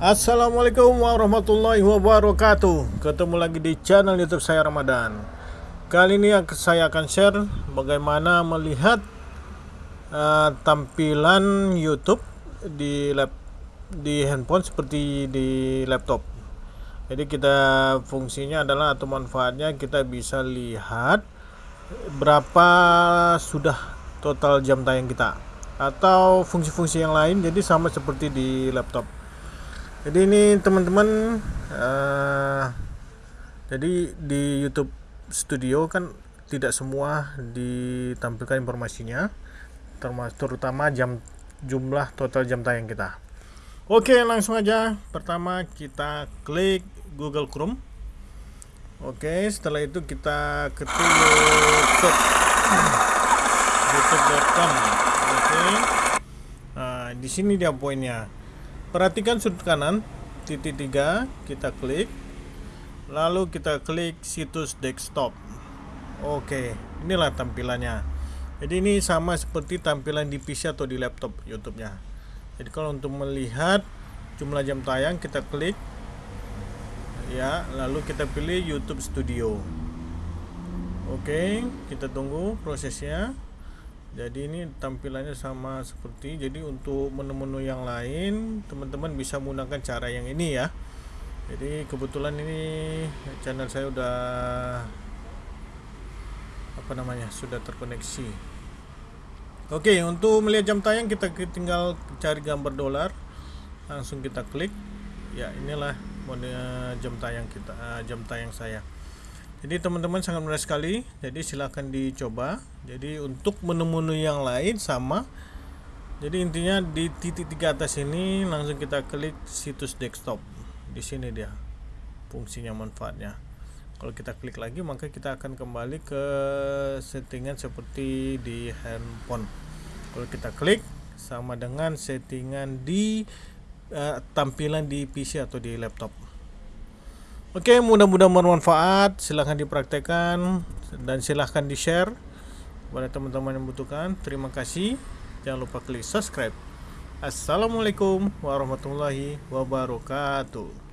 Assalamualaikum warahmatullahi wabarakatuh. Ketemu lagi di channel youtube saya Ramadan. Kali ini saya akan share bagaimana melihat uh, tampilan YouTube di lap di handphone seperti di laptop. Jadi kita fungsinya adalah atau manfaatnya kita bisa lihat berapa sudah total jam tayang kita atau fungsi-fungsi yang lain. Jadi sama seperti di laptop jadi ini teman-teman uh, jadi di YouTube Studio kan tidak semua ditampilkan informasinya terutama jam jumlah total jam tayang kita. Oke langsung aja. Pertama kita klik Google Chrome. Oke setelah itu kita ketik youtube. Youtube.com oke. Nah, di sini dia poinnya perhatikan sudut kanan titik tiga kita klik. Lalu kita klik situs desktop. Oke inilah tampilannya. Jadi ini sama seperti tampilan di PC atau di laptop YouTube nya jadi kalau untuk melihat jumlah jam tayang kita klik. Ya lalu kita pilih YouTube Studio. Oke kita tunggu prosesnya jadi ini tampilannya sama seperti jadi untuk menu-menu yang lain teman-teman bisa menggunakan cara yang ini ya. Jadi kebetulan ini channel saya udah apa namanya sudah terkoneksi. Oke untuk melihat jam tayang kita tinggal cari gambar dolar. Langsung kita klik. Ya inilah mode jam tayang kita eh, jam tayang saya jadi teman-teman sangat mudah sekali. Jadi silahkan dicoba. Jadi untuk menu-menu yang lain sama. Jadi intinya di titik tiga atas ini langsung kita klik situs desktop. Di sini dia fungsinya manfaatnya. Kalau kita klik lagi maka kita akan kembali ke settingan seperti di handphone. Kalau kita klik sama dengan settingan di uh, tampilan di PC atau di laptop Oke, mudah-mudahan bermanfaat. Silahkan dipraktekkan dan silahkan di-share kepada teman-teman yang membutuhkan. Terima kasih. Jangan lupa klik subscribe. Assalamualaikum warahmatullahi wabarakatuh.